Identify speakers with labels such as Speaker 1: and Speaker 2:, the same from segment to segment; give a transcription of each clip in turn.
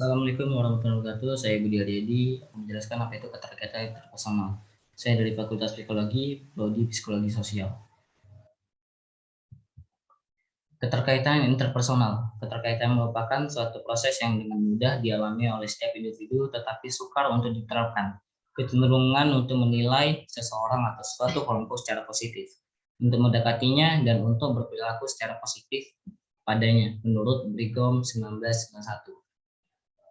Speaker 1: Assalamualaikum warahmatullahi wabarakatuh. Saya Budi Aryadi menjelaskan apa itu keterkaitan interpersonal. Saya dari Fakultas Psikologi, Prodi Psikologi Sosial. Keterkaitan interpersonal. Keterkaitan merupakan suatu proses yang dengan mudah dialami oleh setiap individu tetapi sukar untuk diterapkan. Kecenderungan untuk menilai seseorang atau suatu kelompok secara positif, untuk mendekatinya dan untuk berperilaku secara positif padanya menurut Brigham 1991.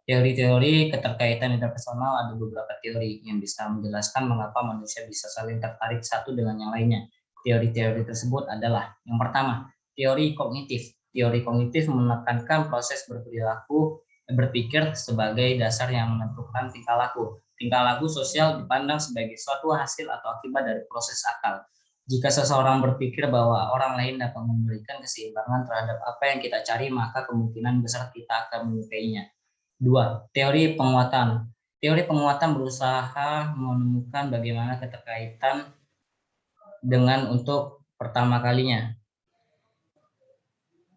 Speaker 1: Teori-teori keterkaitan interpersonal ada beberapa teori yang bisa menjelaskan mengapa manusia bisa saling tertarik satu dengan yang lainnya. Teori-teori tersebut adalah yang pertama, teori kognitif. Teori kognitif menekankan proses berperilaku berpikir sebagai dasar yang menentukan tingkah laku. Tingkah laku sosial dipandang sebagai suatu hasil atau akibat dari proses akal. Jika seseorang berpikir bahwa orang lain dapat memberikan keseimbangan terhadap apa yang kita cari, maka kemungkinan besar kita akan menyukainya. Dua, teori penguatan. Teori penguatan berusaha menemukan bagaimana keterkaitan dengan untuk pertama kalinya.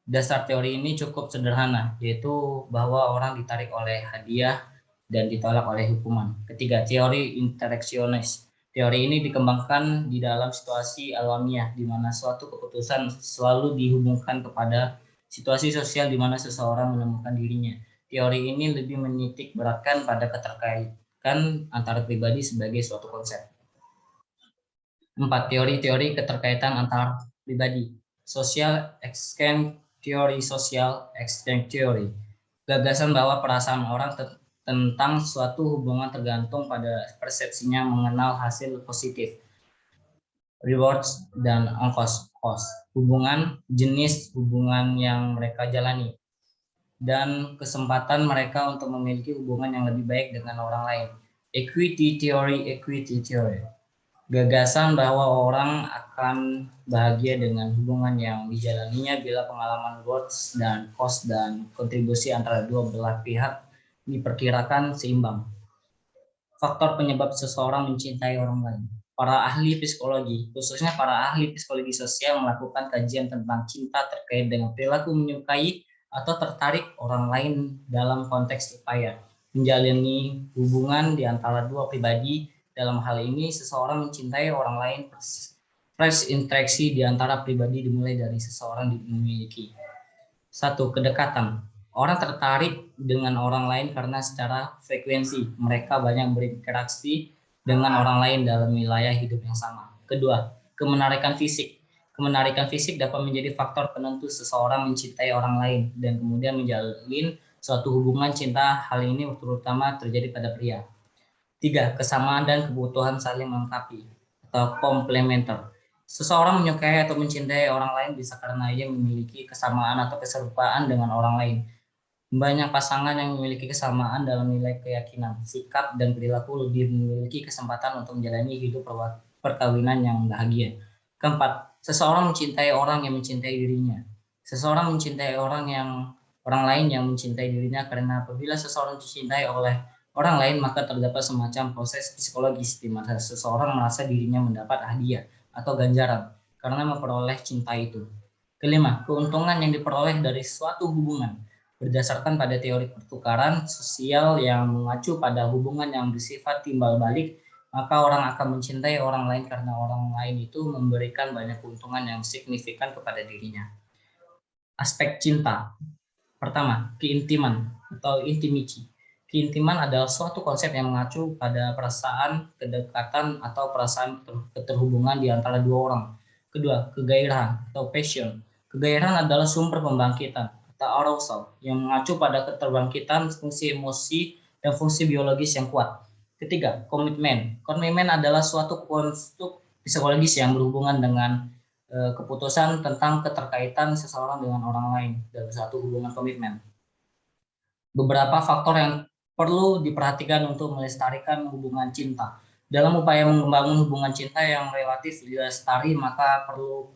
Speaker 1: Dasar teori ini cukup sederhana, yaitu bahwa orang ditarik oleh hadiah dan ditolak oleh hukuman. Ketiga, teori interaksionis. Teori ini dikembangkan di dalam situasi alamiah, di mana suatu keputusan selalu dihubungkan kepada situasi sosial di mana seseorang menemukan dirinya. Teori ini lebih menitik beratkan pada keterkaitan antara pribadi sebagai suatu konsep. Empat, teori-teori keterkaitan antar pribadi. Social exchange teori sosial exchange theory. Gagasan bahwa perasaan orang tentang suatu hubungan tergantung pada persepsinya mengenal hasil positif, rewards, dan ongkos cost. Hubungan jenis hubungan yang mereka jalani dan kesempatan mereka untuk memiliki hubungan yang lebih baik dengan orang lain. Equity theory, equity theory gagasan bahwa orang akan bahagia dengan hubungan yang dijalaninya bila pengalaman words dan cost dan kontribusi antara dua belah pihak diperkirakan seimbang. Faktor penyebab seseorang mencintai orang lain. Para ahli psikologi, khususnya para ahli psikologi sosial melakukan kajian tentang cinta terkait dengan perilaku menyukai atau tertarik orang lain dalam konteks upaya menjalani hubungan di antara dua pribadi dalam hal ini, seseorang mencintai orang lain fresh interaksi di antara pribadi dimulai dari seseorang memiliki. Satu, kedekatan. Orang tertarik dengan orang lain karena secara frekuensi mereka banyak berinteraksi dengan orang lain dalam wilayah hidup yang sama. Kedua, kemenarikan fisik. Kemenarikan fisik dapat menjadi faktor penentu seseorang mencintai orang lain dan kemudian menjalin suatu hubungan cinta. Hal ini terutama terjadi pada pria. Tiga, kesamaan dan kebutuhan saling melengkapi atau komplementer. Seseorang menyukai atau mencintai orang lain bisa karena ia memiliki kesamaan atau keserupaan dengan orang lain. Banyak pasangan yang memiliki kesamaan dalam nilai keyakinan, sikap, dan perilaku lebih memiliki kesempatan untuk menjalani hidup perkawinan yang bahagia. Keempat, seseorang mencintai orang yang mencintai dirinya. Seseorang mencintai orang yang orang lain yang mencintai dirinya karena apabila seseorang dicintai oleh orang lain, maka terdapat semacam proses psikologis di mana seseorang merasa dirinya mendapat hadiah atau ganjaran karena memperoleh cinta itu. Kelima, keuntungan yang diperoleh dari suatu hubungan berdasarkan pada teori pertukaran sosial yang mengacu pada hubungan yang bersifat timbal balik, maka orang akan mencintai orang lain karena orang lain itu memberikan banyak keuntungan yang signifikan kepada dirinya. Aspek cinta. Pertama, keintiman atau intimity Keintiman adalah suatu konsep yang mengacu pada perasaan, kedekatan, atau perasaan keterhubungan di antara dua orang. Kedua, kegairahan atau passion. Kegairahan adalah sumber pembangkitan atau arousal yang mengacu pada keterbangkitan fungsi emosi dan fungsi biologis yang kuat. Ketiga, komitmen. Komitmen adalah suatu konstruk psikologis yang berhubungan dengan e, keputusan tentang keterkaitan seseorang dengan orang lain dalam satu hubungan komitmen. Beberapa faktor yang perlu diperhatikan untuk melestarikan hubungan cinta. Dalam upaya membangun hubungan cinta yang relatif lestari, maka perlu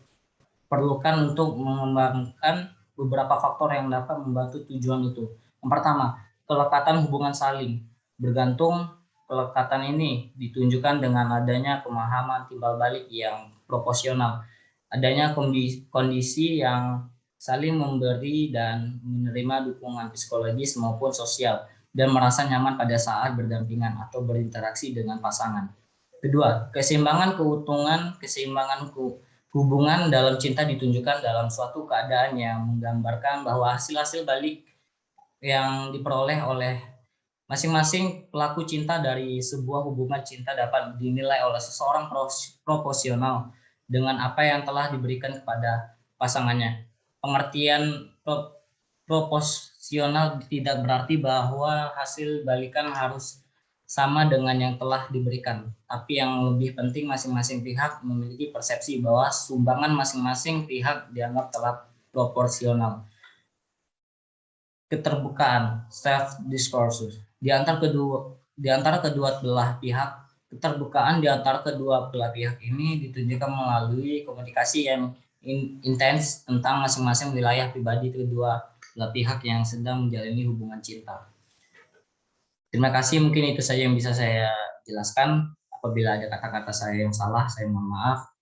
Speaker 1: perlukan untuk mengembangkan beberapa faktor yang dapat membantu tujuan itu. Yang pertama, kelekatan hubungan saling. Bergantung kelekatan ini ditunjukkan dengan adanya pemahaman timbal balik yang proporsional. Adanya kondisi yang saling memberi dan menerima dukungan psikologis maupun sosial dan merasa nyaman pada saat berdampingan atau berinteraksi dengan pasangan. Kedua, keseimbangan keutuhan, keseimbangan hubungan dalam cinta ditunjukkan dalam suatu keadaan yang menggambarkan bahwa hasil-hasil balik yang diperoleh oleh masing-masing pelaku cinta dari sebuah hubungan cinta dapat dinilai oleh seseorang proporsional dengan apa yang telah diberikan kepada pasangannya. Pengertian proporsional tidak berarti bahwa hasil balikan harus sama dengan yang telah diberikan. Tapi yang lebih penting masing-masing pihak memiliki persepsi bahwa sumbangan masing-masing pihak dianggap telah proporsional. Keterbukaan, self discourse di antara kedua di antara kedua belah pihak keterbukaan di antara kedua belah pihak ini ditunjukkan melalui komunikasi yang in, intens tentang masing-masing wilayah pribadi kedua belah pihak yang sedang menjalani hubungan cinta. Terima kasih, mungkin itu saja yang bisa saya jelaskan. Apabila ada kata-kata saya yang salah, saya mohon maaf.